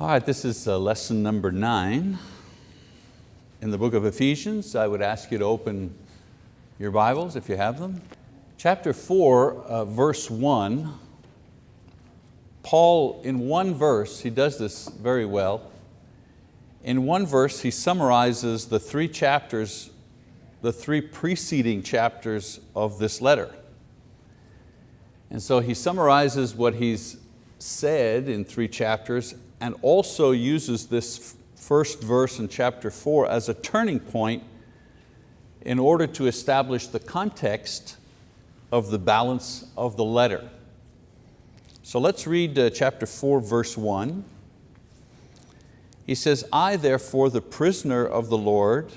All right, this is uh, lesson number nine in the book of Ephesians. I would ask you to open your Bibles if you have them. Chapter four, uh, verse one, Paul in one verse, he does this very well. In one verse he summarizes the three chapters, the three preceding chapters of this letter. And so he summarizes what he's said in three chapters and also uses this first verse in chapter four as a turning point in order to establish the context of the balance of the letter. So let's read uh, chapter four, verse one. He says, I therefore, the prisoner of the Lord,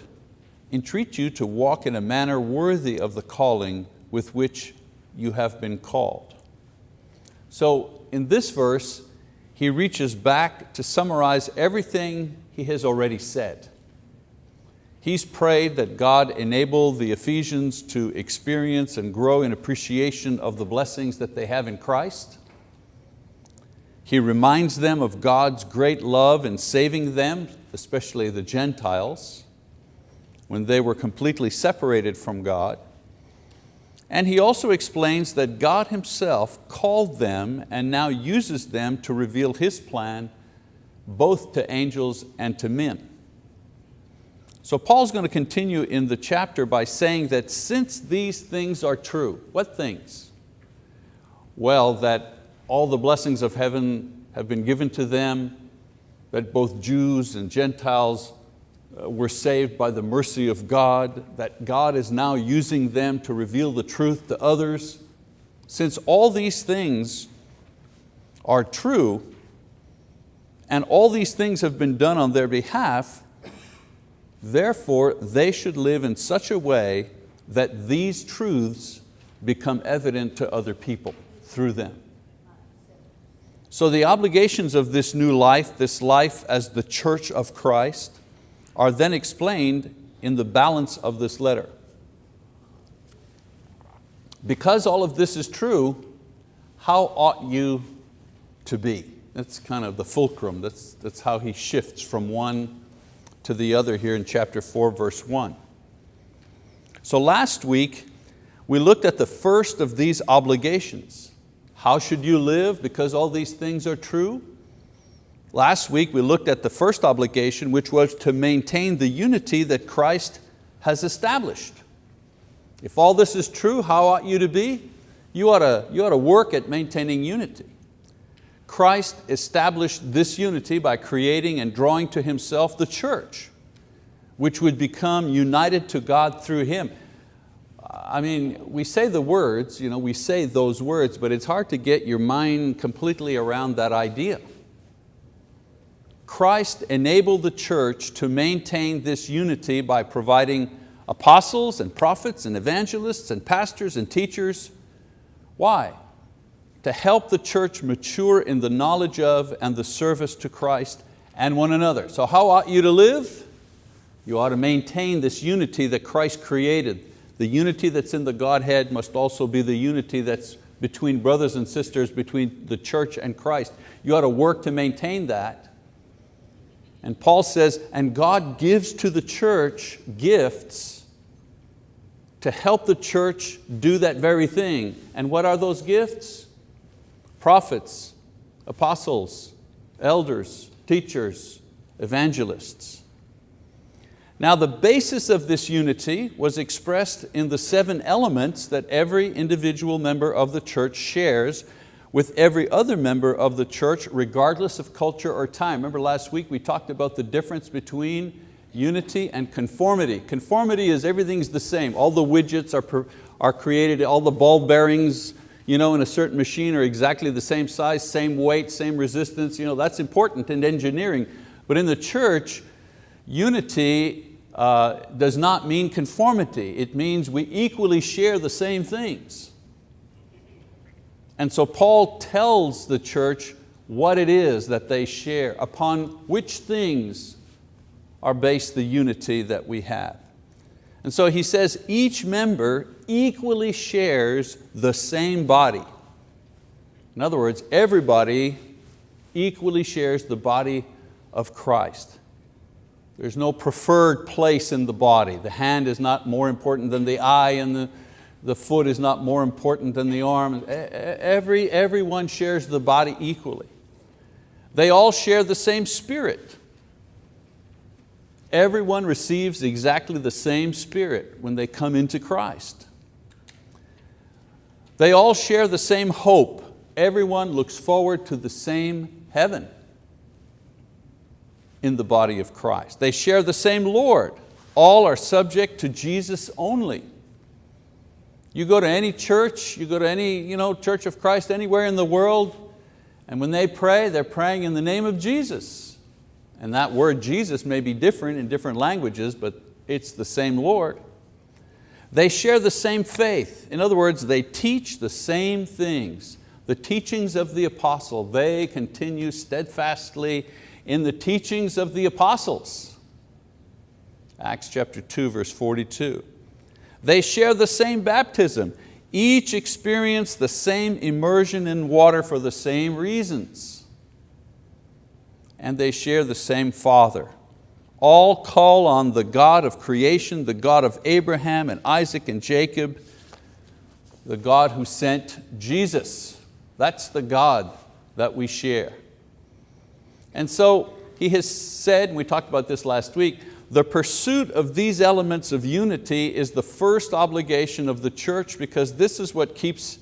entreat you to walk in a manner worthy of the calling with which you have been called. So in this verse, he reaches back to summarize everything he has already said. He's prayed that God enable the Ephesians to experience and grow in appreciation of the blessings that they have in Christ. He reminds them of God's great love in saving them, especially the Gentiles, when they were completely separated from God. And he also explains that God himself called them and now uses them to reveal His plan both to angels and to men. So Paul's going to continue in the chapter by saying that since these things are true, what things? Well, that all the blessings of heaven have been given to them, that both Jews and Gentiles Uh, were saved by the mercy of God, that God is now using them to reveal the truth to others. Since all these things are true, and all these things have been done on their behalf, therefore they should live in such a way that these truths become evident to other people through them. So the obligations of this new life, this life as the church of Christ, are then explained in the balance of this letter. Because all of this is true, how ought you to be? That's kind of the fulcrum, that's, that's how he shifts from one to the other here in chapter four, verse one. So last week, we looked at the first of these obligations. How should you live because all these things are true? Last week we looked at the first obligation which was to maintain the unity that Christ has established. If all this is true, how ought you to be? You ought to, you ought to work at maintaining unity. Christ established this unity by creating and drawing to Himself the church, which would become united to God through Him. I mean, we say the words, you know, we say those words, but it's hard to get your mind completely around that idea. Christ enabled the church to maintain this unity by providing apostles and prophets and evangelists and pastors and teachers. Why? To help the church mature in the knowledge of and the service to Christ and one another. So how ought you to live? You ought to maintain this unity that Christ created. The unity that's in the Godhead must also be the unity that's between brothers and sisters, between the church and Christ. You ought to work to maintain that. And Paul says, and God gives to the church gifts to help the church do that very thing. And what are those gifts? Prophets, apostles, elders, teachers, evangelists. Now the basis of this unity was expressed in the seven elements that every individual member of the church shares with every other member of the church regardless of culture or time. Remember last week we talked about the difference between unity and conformity. Conformity is everything's the same. All the widgets are, are created, all the ball bearings you know, in a certain machine are exactly the same size, same weight, same resistance. You know, that's important in engineering. But in the church, unity uh, does not mean conformity. It means we equally share the same things. And so Paul tells the church what it is that they share, upon which things are based the unity that we have. And so he says each member equally shares the same body. In other words, everybody equally shares the body of Christ. There's no preferred place in the body. The hand is not more important than the eye and the, the foot is not more important than the arm. Every, everyone shares the body equally. They all share the same spirit. Everyone receives exactly the same spirit when they come into Christ. They all share the same hope. Everyone looks forward to the same heaven in the body of Christ. They share the same Lord. All are subject to Jesus only. You go to any church, you go to any you know, church of Christ anywhere in the world, and when they pray, they're praying in the name of Jesus. And that word Jesus may be different in different languages, but it's the same Lord. They share the same faith. In other words, they teach the same things. The teachings of the apostle, they continue steadfastly in the teachings of the apostles. Acts chapter 2, verse 42. They share the same baptism. Each experience the same immersion in water for the same reasons. And they share the same Father. All call on the God of creation, the God of Abraham and Isaac and Jacob, the God who sent Jesus. That's the God that we share. And so he has said, and we talked about this last week, the pursuit of these elements of unity is the first obligation of the church because this is what keeps,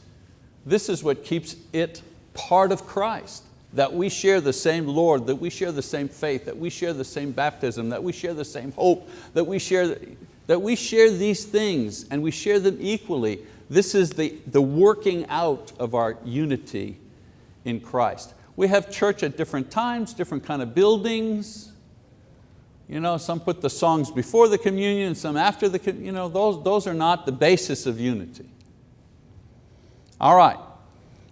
this is what keeps it part of Christ. That we share the same Lord, that we share the same faith, that we share the same baptism, that we share the same hope, that we share, that we share these things and we share them equally. This is the, the working out of our unity in Christ. We have church at different times, different kind of buildings. You know, some put the songs before the communion, some after the, you know, those, those are not the basis of unity. All right,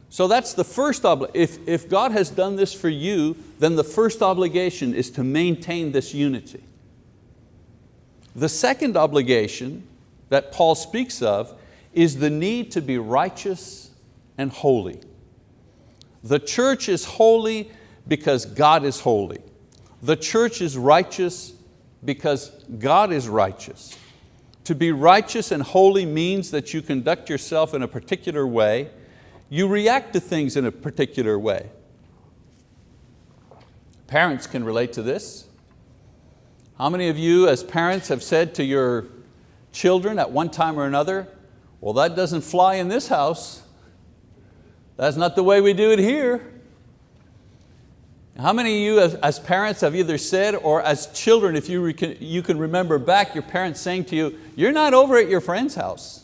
so that's the first obligation. If, if God has done this for you, then the first obligation is to maintain this unity. The second obligation that Paul speaks of is the need to be righteous and holy. The church is holy because God is holy. The church is righteous because God is righteous. To be righteous and holy means that you conduct yourself in a particular way, you react to things in a particular way. Parents can relate to this. How many of you as parents have said to your children at one time or another, well that doesn't fly in this house. That's not the way we do it here. How many of you as, as parents have either said or as children, if you, you can remember back your parents saying to you, you're not over at your friend's house.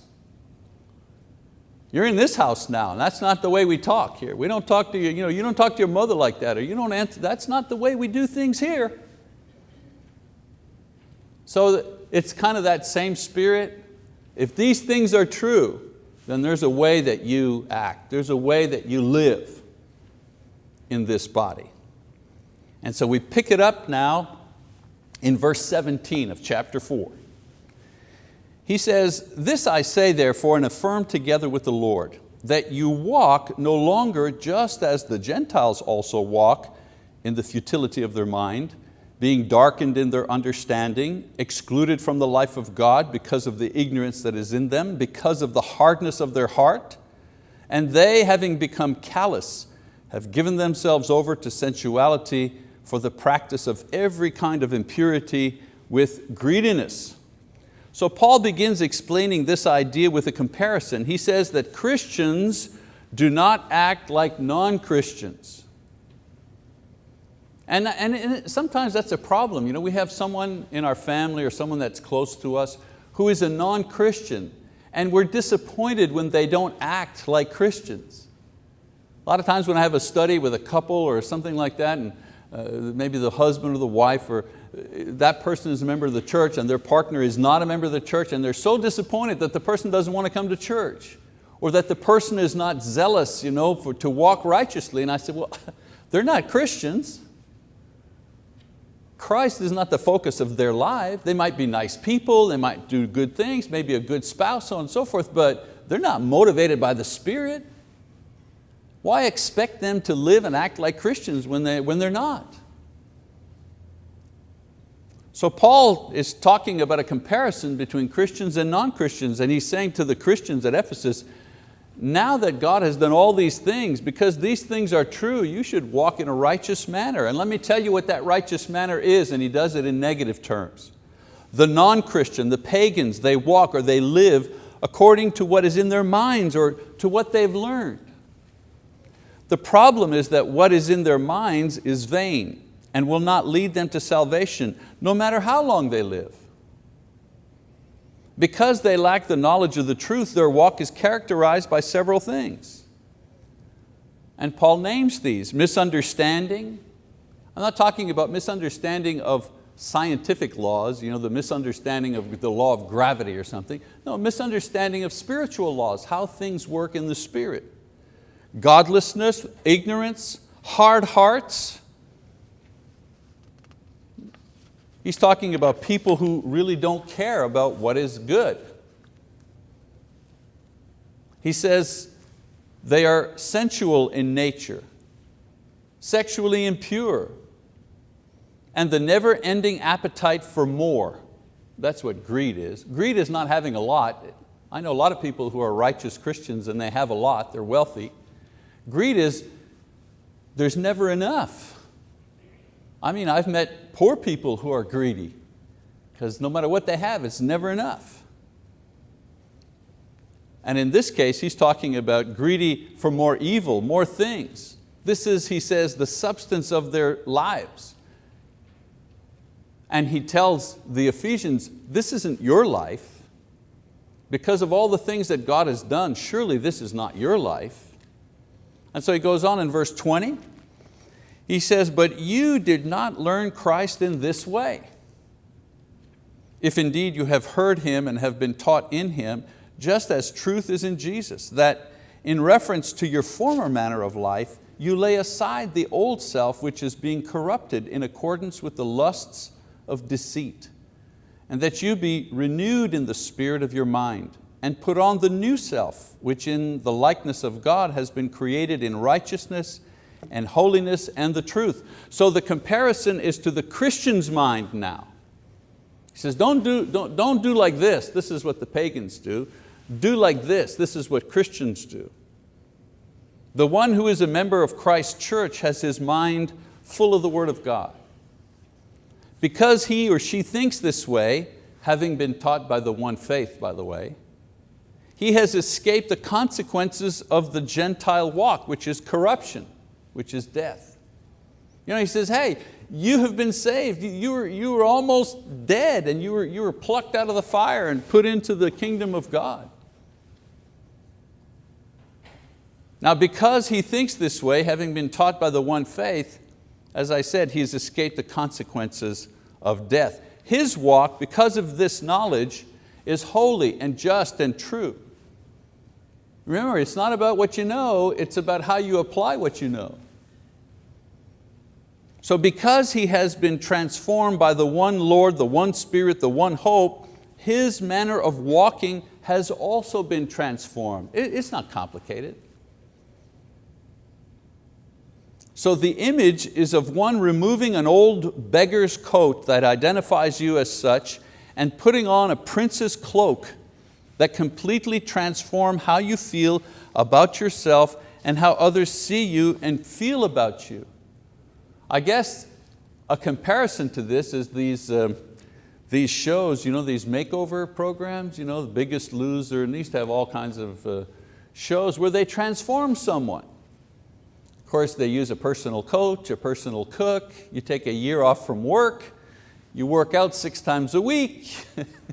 You're in this house now, and that's not the way we talk here. We don't talk to you, you, know, you don't talk to your mother like that, or you don't answer, that's not the way we do things here. So it's kind of that same spirit. If these things are true, then there's a way that you act. There's a way that you live in this body. And so we pick it up now in verse 17 of chapter 4. He says, This I say therefore and affirm together with the Lord, that you walk no longer just as the Gentiles also walk in the futility of their mind, being darkened in their understanding, excluded from the life of God because of the ignorance that is in them, because of the hardness of their heart, and they, having become callous, have given themselves over to sensuality for the practice of every kind of impurity with greediness. So Paul begins explaining this idea with a comparison. He says that Christians do not act like non-Christians. And, and sometimes that's a problem. You know, we have someone in our family or someone that's close to us who is a non-Christian and we're disappointed when they don't act like Christians. A lot of times when I have a study with a couple or something like that and uh, maybe the husband or the wife or uh, that person is a member of the church and their partner is not a member of the church and they're so disappointed that the person doesn't want to come to church or that the person is not zealous you know, for, to walk righteously. And I said, well, they're not Christians. Christ is not the focus of their life. They might be nice people, they might do good things, maybe a good spouse, so on and so forth, but they're not motivated by the Spirit. Why expect them to live and act like Christians when, they, when they're not? So Paul is talking about a comparison between Christians and non-Christians and he's saying to the Christians at Ephesus, now that God has done all these things, because these things are true, you should walk in a righteous manner. And let me tell you what that righteous manner is, and he does it in negative terms. The non-Christian, the pagans, they walk or they live according to what is in their minds or to what they've learned. The problem is that what is in their minds is vain and will not lead them to salvation, no matter how long they live. Because they lack the knowledge of the truth, their walk is characterized by several things. And Paul names these, misunderstanding. I'm not talking about misunderstanding of scientific laws, you know, the misunderstanding of the law of gravity or something. No, misunderstanding of spiritual laws, how things work in the spirit. Godlessness, ignorance, hard hearts, He's talking about people who really don't care about what is good. He says they are sensual in nature, sexually impure, and the never-ending appetite for more. That's what greed is. Greed is not having a lot. I know a lot of people who are righteous Christians and they have a lot, they're wealthy. Greed is, there's never enough. I mean, I've met poor people who are greedy because no matter what they have, it's never enough. And in this case, he's talking about greedy for more evil, more things. This is, he says, the substance of their lives. And he tells the Ephesians, this isn't your life. Because of all the things that God has done, surely this is not your life. And so he goes on in verse 20, he says, but you did not learn Christ in this way. If indeed you have heard Him and have been taught in Him, just as truth is in Jesus, that in reference to your former manner of life, you lay aside the old self which is being corrupted in accordance with the lusts of deceit, and that you be renewed in the spirit of your mind, and put on the new self, which in the likeness of God has been created in righteousness and holiness and the truth. So the comparison is to the Christian's mind now. He says, don't do, don't, don't do like this, this is what the pagans do. Do like this, this is what Christians do. The one who is a member of Christ's church has his mind full of the word of God. Because he or she thinks this way, having been taught by the one faith, by the way, he has escaped the consequences of the Gentile walk, which is corruption which is death. You know, he says, hey, you have been saved. You were, you were almost dead and you were, you were plucked out of the fire and put into the kingdom of God. Now because he thinks this way, having been taught by the one faith, as I said, he's escaped the consequences of death. His walk, because of this knowledge, is holy and just and true. Remember, it's not about what you know, it's about how you apply what you know. So because he has been transformed by the one Lord, the one Spirit, the one hope, his manner of walking has also been transformed. It's not complicated. So the image is of one removing an old beggar's coat that identifies you as such and putting on a prince's cloak that completely transform how you feel about yourself and how others see you and feel about you. I guess a comparison to this is these, uh, these shows, you know, these makeover programs, you know, the biggest loser, and these have all kinds of uh, shows where they transform someone. Of course, they use a personal coach, a personal cook, you take a year off from work, you work out six times a week,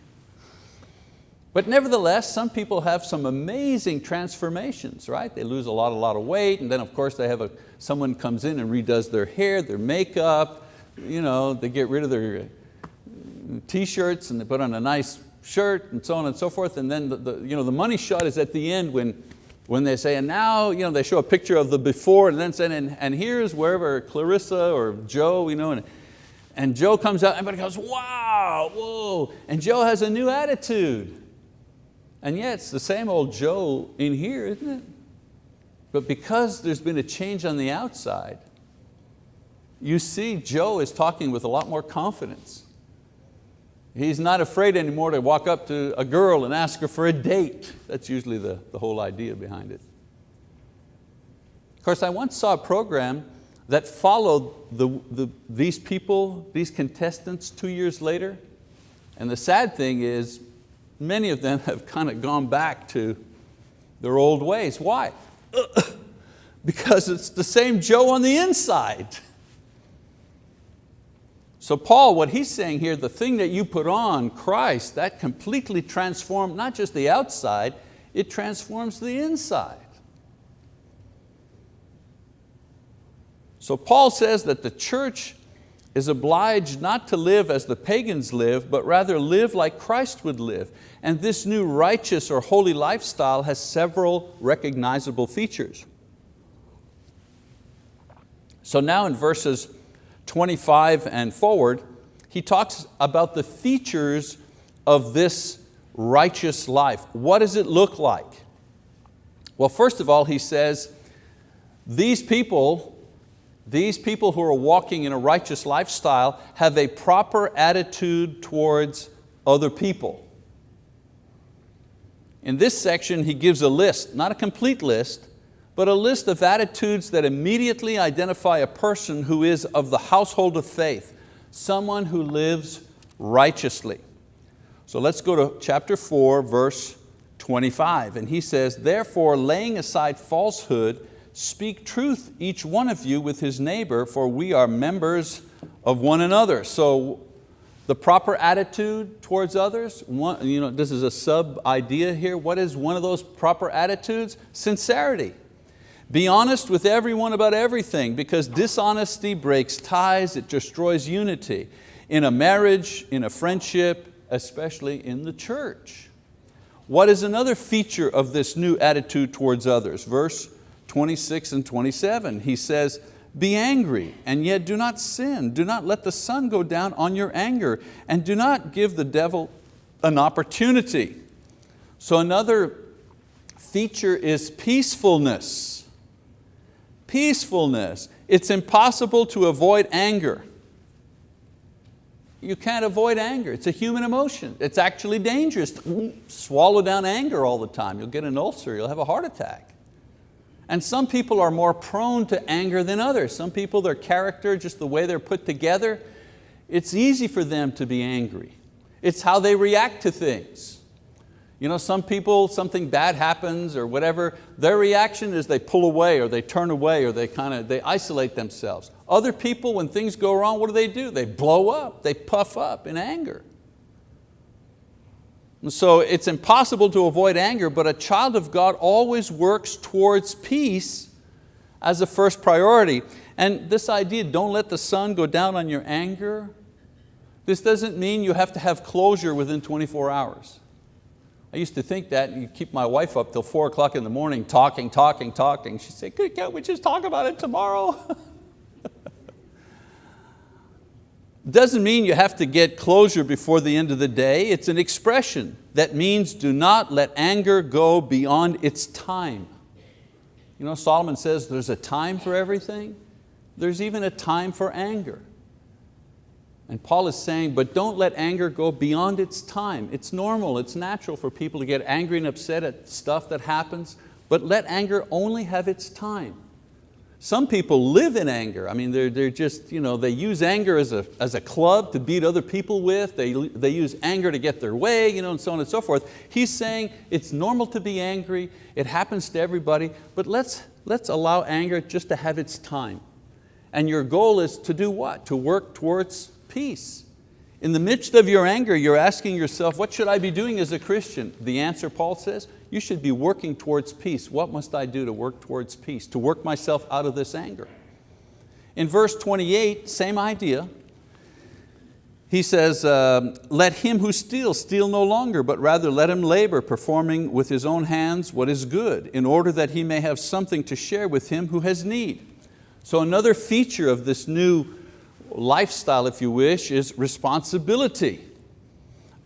But nevertheless, some people have some amazing transformations, right? They lose a lot, a lot of weight, and then of course they have a, someone comes in and redoes their hair, their makeup, you know, they get rid of their uh, t-shirts and they put on a nice shirt and so on and so forth, and then the, the, you know, the money shot is at the end when, when they say, and now you know, they show a picture of the before and then say, and, and here's wherever Clarissa or Joe, you know, and, and Joe comes out, everybody goes, wow, whoa, and Joe has a new attitude. And yet it's the same old Joe in here, isn't it? But because there's been a change on the outside, you see Joe is talking with a lot more confidence. He's not afraid anymore to walk up to a girl and ask her for a date. That's usually the, the whole idea behind it. Of course, I once saw a program that followed the, the, these people, these contestants two years later. And the sad thing is, many of them have kind of gone back to their old ways. Why? because it's the same Joe on the inside. So Paul, what he's saying here, the thing that you put on, Christ, that completely transformed not just the outside, it transforms the inside. So Paul says that the church is obliged not to live as the pagans live, but rather live like Christ would live. And this new righteous or holy lifestyle has several recognizable features. So now in verses 25 and forward, he talks about the features of this righteous life. What does it look like? Well, first of all, he says, these people, these people who are walking in a righteous lifestyle have a proper attitude towards other people. In this section, he gives a list, not a complete list, but a list of attitudes that immediately identify a person who is of the household of faith, someone who lives righteously. So let's go to chapter 4, verse 25. And he says, therefore laying aside falsehood, speak truth each one of you with his neighbor, for we are members of one another. So the proper attitude towards others, one, you know, this is a sub idea here. What is one of those proper attitudes? Sincerity. Be honest with everyone about everything because dishonesty breaks ties, it destroys unity. In a marriage, in a friendship, especially in the church. What is another feature of this new attitude towards others? Verse 26 and 27, he says, be angry and yet do not sin. Do not let the sun go down on your anger and do not give the devil an opportunity. So another feature is peacefulness peacefulness. It's impossible to avoid anger. You can't avoid anger. It's a human emotion. It's actually dangerous. Swallow down anger all the time. You'll get an ulcer, you'll have a heart attack. And some people are more prone to anger than others. Some people, their character, just the way they're put together, it's easy for them to be angry. It's how they react to things. You know, some people, something bad happens or whatever, their reaction is they pull away or they turn away or they kind of, they isolate themselves. Other people, when things go wrong, what do they do? They blow up, they puff up in anger. And so it's impossible to avoid anger, but a child of God always works towards peace as a first priority. And this idea, don't let the sun go down on your anger, this doesn't mean you have to have closure within 24 hours. I used to think that you keep my wife up till four o'clock in the morning talking, talking, talking. She'd say, can't we just talk about it tomorrow? Doesn't mean you have to get closure before the end of the day. It's an expression that means do not let anger go beyond its time. You know, Solomon says there's a time for everything. There's even a time for anger. And Paul is saying, but don't let anger go beyond its time. It's normal, it's natural for people to get angry and upset at stuff that happens, but let anger only have its time. Some people live in anger. I mean, they're, they're just, you know, they use anger as a, as a club to beat other people with. They, they use anger to get their way, you know, and so on and so forth. He's saying it's normal to be angry. It happens to everybody, but let's, let's allow anger just to have its time. And your goal is to do what? To work towards peace. In the midst of your anger, you're asking yourself, what should I be doing as a Christian? The answer, Paul says, you should be working towards peace. What must I do to work towards peace? To work myself out of this anger. In verse 28, same idea. He says, uh, let him who steals steal no longer, but rather let him labor, performing with his own hands what is good, in order that he may have something to share with him who has need. So another feature of this new lifestyle, if you wish, is responsibility.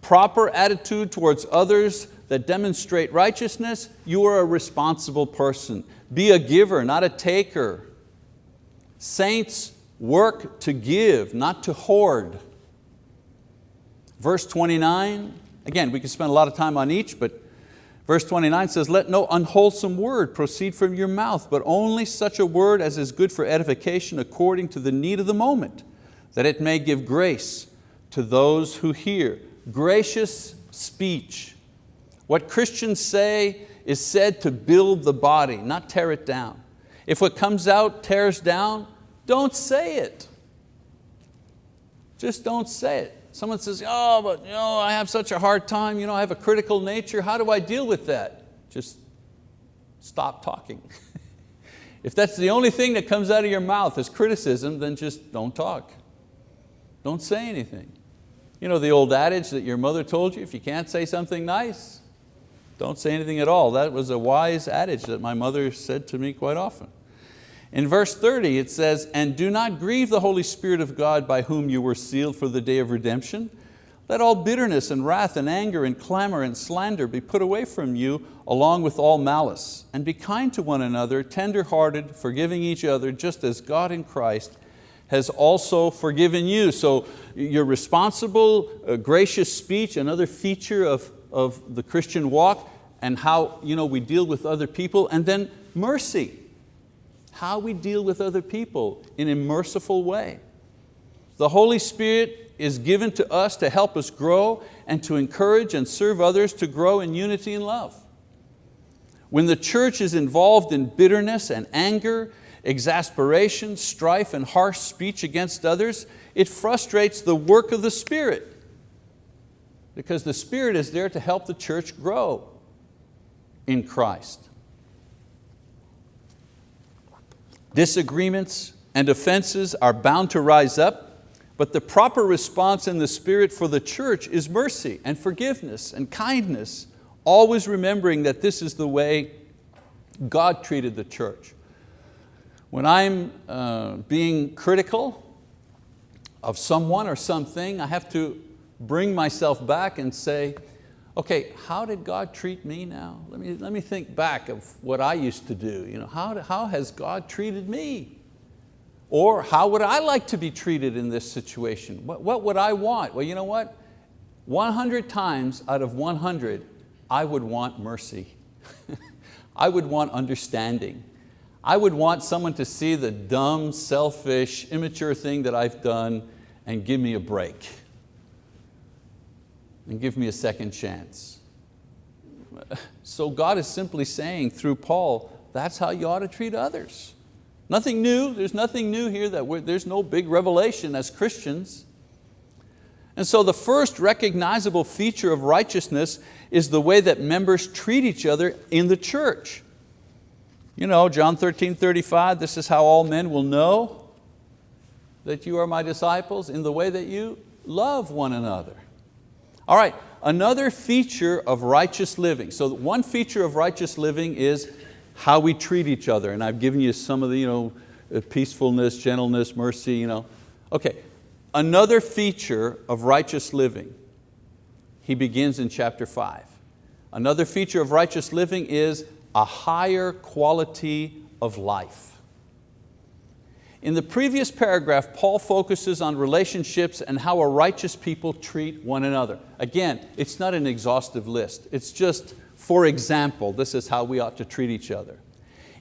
Proper attitude towards others that demonstrate righteousness, you are a responsible person. Be a giver, not a taker. Saints work to give, not to hoard. Verse 29, again, we could spend a lot of time on each, but verse 29 says, let no unwholesome word proceed from your mouth, but only such a word as is good for edification according to the need of the moment, that it may give grace to those who hear. Gracious speech. What Christians say is said to build the body, not tear it down. If what comes out tears down, don't say it. Just don't say it. Someone says, oh, but you know, I have such a hard time, you know, I have a critical nature, how do I deal with that? Just stop talking. if that's the only thing that comes out of your mouth is criticism, then just don't talk. Don't say anything. You know the old adage that your mother told you, if you can't say something nice, don't say anything at all. That was a wise adage that my mother said to me quite often. In verse 30 it says, and do not grieve the Holy Spirit of God by whom you were sealed for the day of redemption. Let all bitterness and wrath and anger and clamor and slander be put away from you along with all malice. And be kind to one another, tender-hearted, forgiving each other, just as God in Christ has also forgiven you. So your responsible, uh, gracious speech, another feature of, of the Christian walk and how you know, we deal with other people. And then mercy how we deal with other people in a merciful way. The Holy Spirit is given to us to help us grow and to encourage and serve others to grow in unity and love. When the church is involved in bitterness and anger, exasperation, strife, and harsh speech against others, it frustrates the work of the Spirit because the Spirit is there to help the church grow in Christ. Disagreements and offenses are bound to rise up, but the proper response in the Spirit for the church is mercy and forgiveness and kindness, always remembering that this is the way God treated the church. When I'm uh, being critical of someone or something, I have to bring myself back and say, okay, how did God treat me now? Let me, let me think back of what I used to do. You know, how, how has God treated me? Or how would I like to be treated in this situation? What, what would I want? Well, you know what? 100 times out of 100, I would want mercy. I would want understanding. I would want someone to see the dumb, selfish, immature thing that I've done and give me a break and give me a second chance. So God is simply saying through Paul, that's how you ought to treat others. Nothing new, there's nothing new here, that there's no big revelation as Christians. And so the first recognizable feature of righteousness is the way that members treat each other in the church. You know, John 13, 35, this is how all men will know that you are my disciples in the way that you love one another. All right, another feature of righteous living. So one feature of righteous living is how we treat each other. And I've given you some of the you know, uh, peacefulness, gentleness, mercy. You know. Okay, another feature of righteous living, he begins in chapter five. Another feature of righteous living is a higher quality of life. In the previous paragraph, Paul focuses on relationships and how a righteous people treat one another. Again, it's not an exhaustive list. It's just, for example, this is how we ought to treat each other.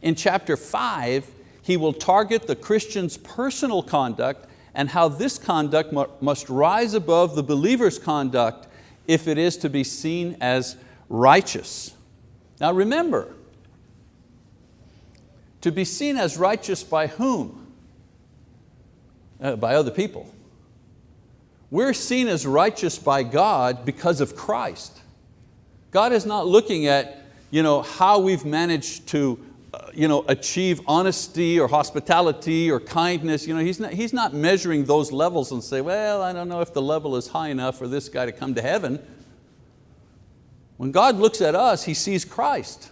In chapter five, he will target the Christian's personal conduct and how this conduct must rise above the believer's conduct if it is to be seen as righteous. Now remember, to be seen as righteous by whom? Uh, by other people. We're seen as righteous by God because of Christ. God is not looking at you know, how we've managed to uh, you know, achieve honesty or hospitality or kindness. You know, he's, not, he's not measuring those levels and say, well, I don't know if the level is high enough for this guy to come to heaven. When God looks at us, He sees Christ.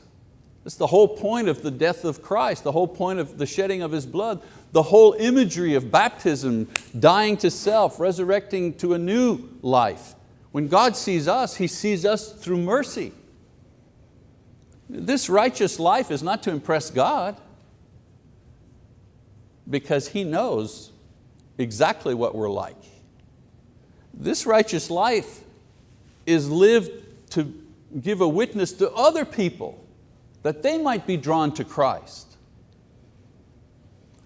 That's the whole point of the death of Christ, the whole point of the shedding of His blood the whole imagery of baptism, dying to self, resurrecting to a new life. When God sees us, He sees us through mercy. This righteous life is not to impress God because He knows exactly what we're like. This righteous life is lived to give a witness to other people that they might be drawn to Christ.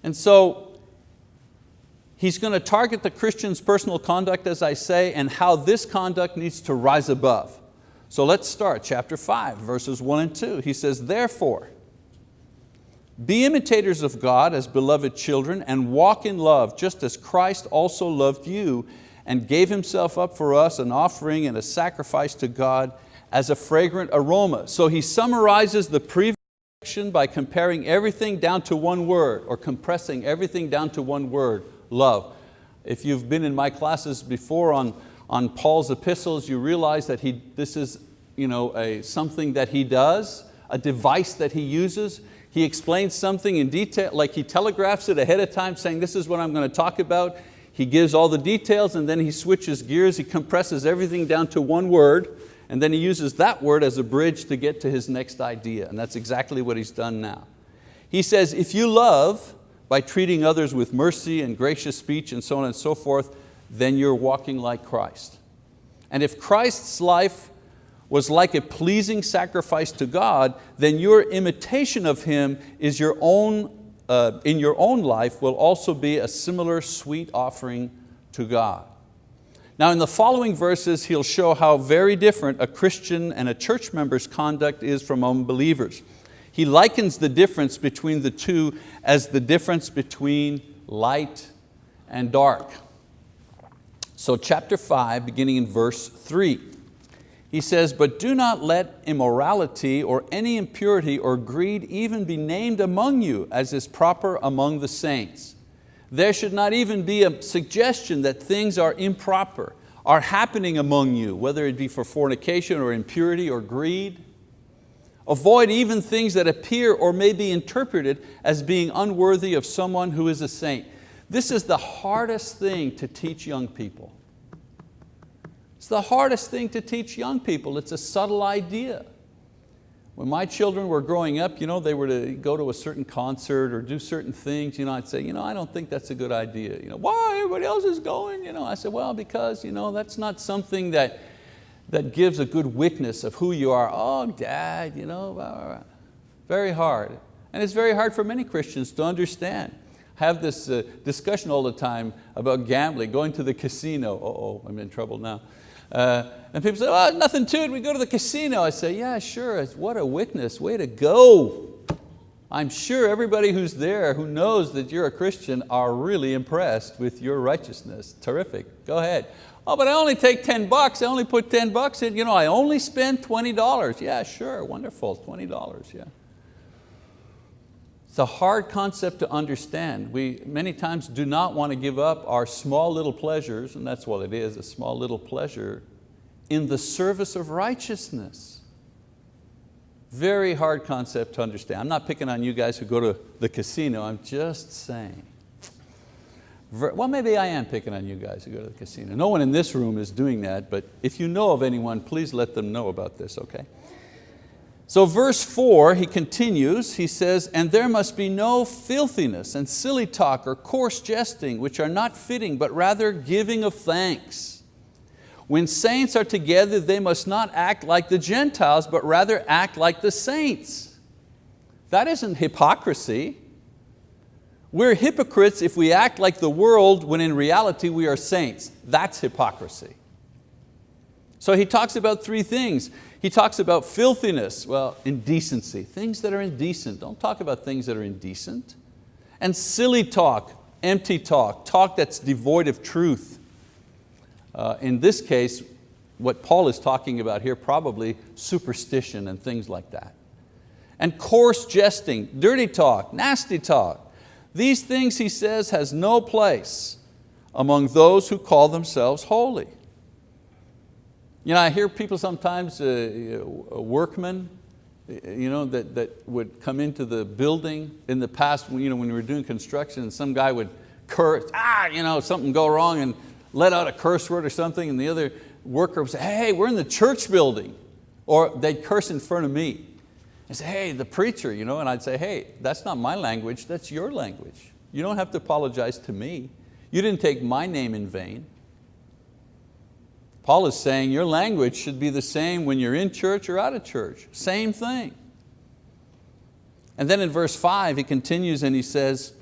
And so he's going to target the Christian's personal conduct, as I say, and how this conduct needs to rise above. So let's start, chapter five, verses one and two. He says, therefore, be imitators of God as beloved children and walk in love, just as Christ also loved you and gave Himself up for us, an offering and a sacrifice to God as a fragrant aroma. So he summarizes the previous by comparing everything down to one word or compressing everything down to one word, love. If you've been in my classes before on, on Paul's epistles, you realize that he, this is you know, a, something that he does, a device that he uses. He explains something in detail, like he telegraphs it ahead of time saying this is what I'm going to talk about. He gives all the details and then he switches gears, he compresses everything down to one word and then he uses that word as a bridge to get to his next idea and that's exactly what he's done now. He says, if you love by treating others with mercy and gracious speech and so on and so forth, then you're walking like Christ. And if Christ's life was like a pleasing sacrifice to God, then your imitation of Him is your own uh, in your own life will also be a similar sweet offering to God. Now in the following verses, he'll show how very different a Christian and a church member's conduct is from unbelievers. He likens the difference between the two as the difference between light and dark. So chapter five, beginning in verse three. He says, but do not let immorality or any impurity or greed even be named among you as is proper among the saints. There should not even be a suggestion that things are improper, are happening among you, whether it be for fornication or impurity or greed. Avoid even things that appear or may be interpreted as being unworthy of someone who is a saint. This is the hardest thing to teach young people. It's the hardest thing to teach young people. It's a subtle idea. When my children were growing up, you know, they were to go to a certain concert or do certain things, you know, I'd say, you know, I don't think that's a good idea. You know, why, everybody else is going? You know, I said, well, because you know, that's not something that, that gives a good witness of who you are. Oh, dad, you know, very hard. And it's very hard for many Christians to understand have this uh, discussion all the time about gambling, going to the casino. Uh oh, I'm in trouble now. Uh, and people say, oh, nothing to it, we go to the casino. I say, yeah, sure, what a witness, way to go. I'm sure everybody who's there who knows that you're a Christian are really impressed with your righteousness. Terrific, go ahead. Oh, but I only take 10 bucks, I only put 10 bucks in, you know, I only spend $20. Yeah, sure, wonderful, $20, yeah. It's a hard concept to understand. We many times do not want to give up our small little pleasures, and that's what it is, a small little pleasure, in the service of righteousness. Very hard concept to understand. I'm not picking on you guys who go to the casino, I'm just saying. Well, maybe I am picking on you guys who go to the casino. No one in this room is doing that, but if you know of anyone, please let them know about this, okay? So verse four, he continues, he says, and there must be no filthiness and silly talk or coarse jesting, which are not fitting, but rather giving of thanks. When saints are together, they must not act like the Gentiles, but rather act like the saints. That isn't hypocrisy. We're hypocrites if we act like the world when in reality we are saints. That's hypocrisy. So he talks about three things. He talks about filthiness, well, indecency, things that are indecent. Don't talk about things that are indecent. And silly talk, empty talk, talk that's devoid of truth. Uh, in this case, what Paul is talking about here, probably superstition and things like that. And coarse jesting, dirty talk, nasty talk. These things, he says, has no place among those who call themselves holy. You know, I hear people sometimes, uh, workmen, you know, that, that would come into the building in the past you know, when we were doing construction some guy would curse, ah, you know, something go wrong and let out a curse word or something and the other worker would say, hey, we're in the church building. Or they'd curse in front of me. and say, hey, the preacher, you know, and I'd say, hey, that's not my language, that's your language. You don't have to apologize to me. You didn't take my name in vain. Paul is saying your language should be the same when you're in church or out of church. Same thing. And then in verse five, he continues and he says,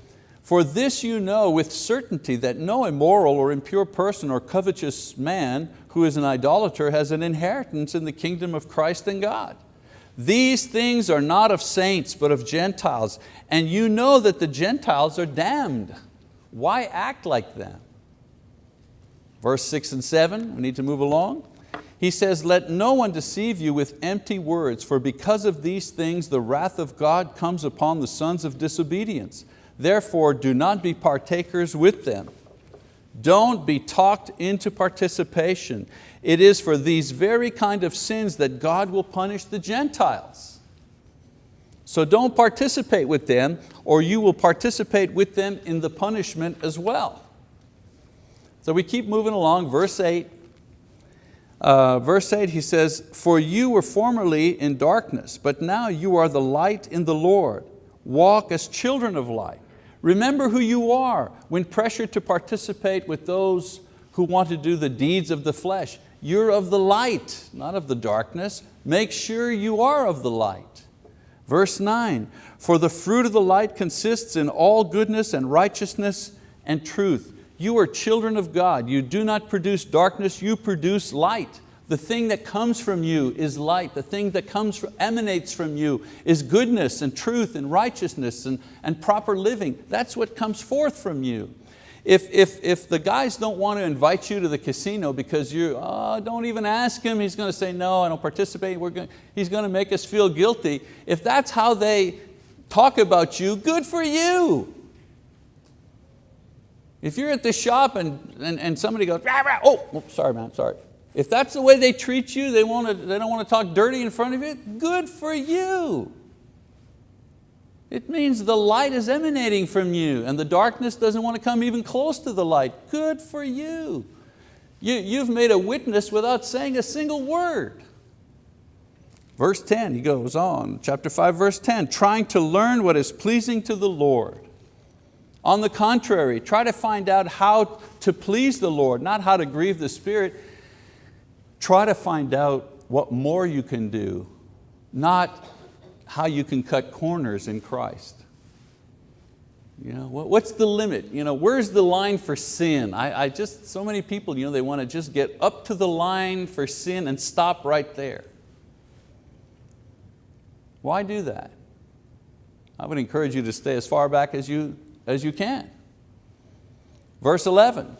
for this you know with certainty that no immoral or impure person or covetous man who is an idolater has an inheritance in the kingdom of Christ and God. These things are not of saints, but of Gentiles. And you know that the Gentiles are damned. Why act like them? Verse six and seven, we need to move along. He says, let no one deceive you with empty words, for because of these things the wrath of God comes upon the sons of disobedience. Therefore do not be partakers with them. Don't be talked into participation. It is for these very kind of sins that God will punish the Gentiles. So don't participate with them or you will participate with them in the punishment as well. So we keep moving along, verse eight. Uh, verse 8 he says, For you were formerly in darkness, but now you are the light in the Lord. Walk as children of light. Remember who you are when pressured to participate with those who want to do the deeds of the flesh. You're of the light, not of the darkness. Make sure you are of the light. Verse nine, for the fruit of the light consists in all goodness and righteousness and truth. You are children of God. You do not produce darkness, you produce light. The thing that comes from you is light. The thing that comes from, emanates from you is goodness and truth and righteousness and, and proper living. That's what comes forth from you. If, if, if the guys don't want to invite you to the casino because you, oh, don't even ask him, he's going to say no, I don't participate, We're going, he's going to make us feel guilty. If that's how they talk about you, good for you. If you're at the shop and, and, and somebody goes, rah, rah, oh, oh sorry man, sorry. If that's the way they treat you, they, want to, they don't want to talk dirty in front of you, good for you. It means the light is emanating from you and the darkness doesn't want to come even close to the light. Good for you. you you've made a witness without saying a single word. Verse 10, he goes on, chapter 5, verse 10, trying to learn what is pleasing to the Lord. On the contrary, try to find out how to please the Lord, not how to grieve the Spirit. Try to find out what more you can do, not how you can cut corners in Christ. You know, what's the limit? You know, where's the line for sin? I, I just, so many people, you know, they want to just get up to the line for sin and stop right there. Why do that? I would encourage you to stay as far back as you, as you can. Verse 11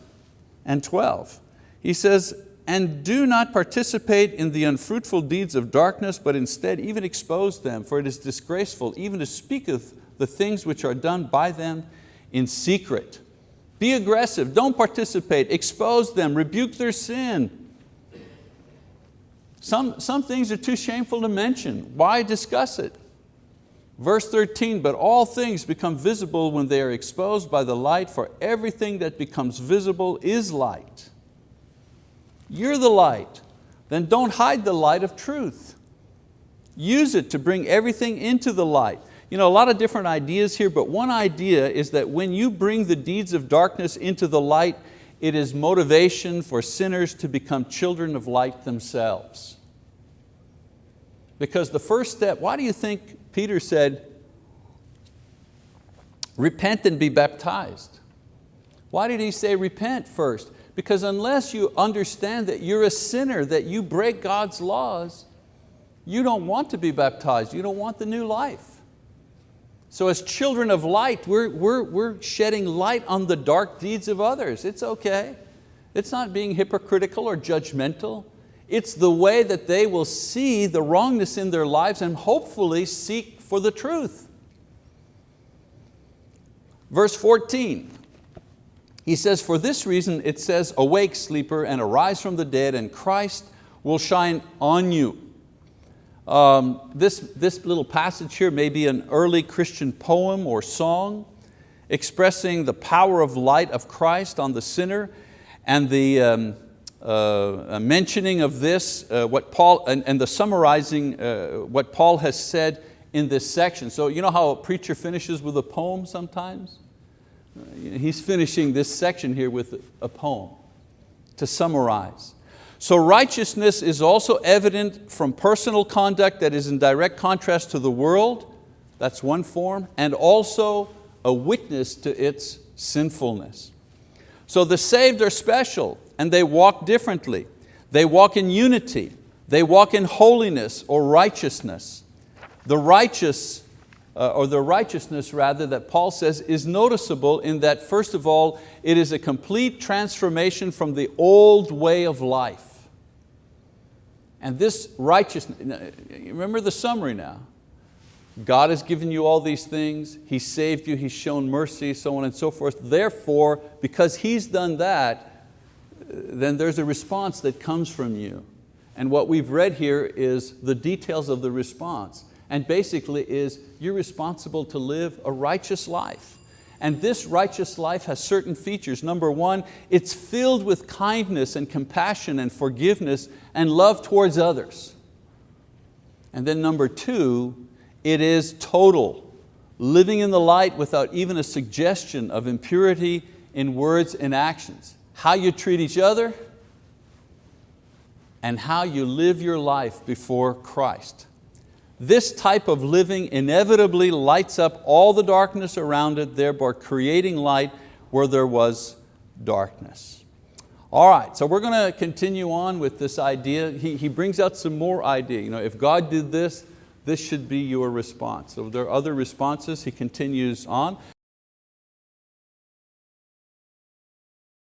and 12, he says, and do not participate in the unfruitful deeds of darkness, but instead even expose them, for it is disgraceful even to speak of the things which are done by them in secret. Be aggressive, don't participate, expose them, rebuke their sin. Some, some things are too shameful to mention. Why discuss it? Verse 13, but all things become visible when they are exposed by the light, for everything that becomes visible is light. You're the light. Then don't hide the light of truth. Use it to bring everything into the light. You know, a lot of different ideas here, but one idea is that when you bring the deeds of darkness into the light, it is motivation for sinners to become children of light themselves. Because the first step, why do you think Peter said, repent and be baptized? Why did he say repent first? Because unless you understand that you're a sinner, that you break God's laws, you don't want to be baptized, you don't want the new life. So as children of light, we're, we're, we're shedding light on the dark deeds of others. It's okay. It's not being hypocritical or judgmental. It's the way that they will see the wrongness in their lives and hopefully seek for the truth. Verse 14, he says, for this reason it says, awake sleeper and arise from the dead and Christ will shine on you. Um, this, this little passage here may be an early Christian poem or song expressing the power of light of Christ on the sinner and the um, uh, mentioning of this, uh, what Paul, and, and the summarizing uh, what Paul has said in this section. So you know how a preacher finishes with a poem sometimes? He's finishing this section here with a poem to summarize. So righteousness is also evident from personal conduct that is in direct contrast to the world, that's one form, and also a witness to its sinfulness. So the saved are special and they walk differently. They walk in unity, they walk in holiness or righteousness. The righteous uh, or the righteousness rather that Paul says is noticeable in that first of all, it is a complete transformation from the old way of life. And this righteousness, remember the summary now. God has given you all these things, He saved you, He's shown mercy, so on and so forth. Therefore, because He's done that, then there's a response that comes from you. And what we've read here is the details of the response and basically is you're responsible to live a righteous life. And this righteous life has certain features. Number one, it's filled with kindness and compassion and forgiveness and love towards others. And then number two, it is total, living in the light without even a suggestion of impurity in words and actions. How you treat each other and how you live your life before Christ. This type of living inevitably lights up all the darkness around it, thereby creating light where there was darkness. All right, so we're going to continue on with this idea. He, he brings out some more idea. You know, if God did this, this should be your response. So there are other responses, he continues on.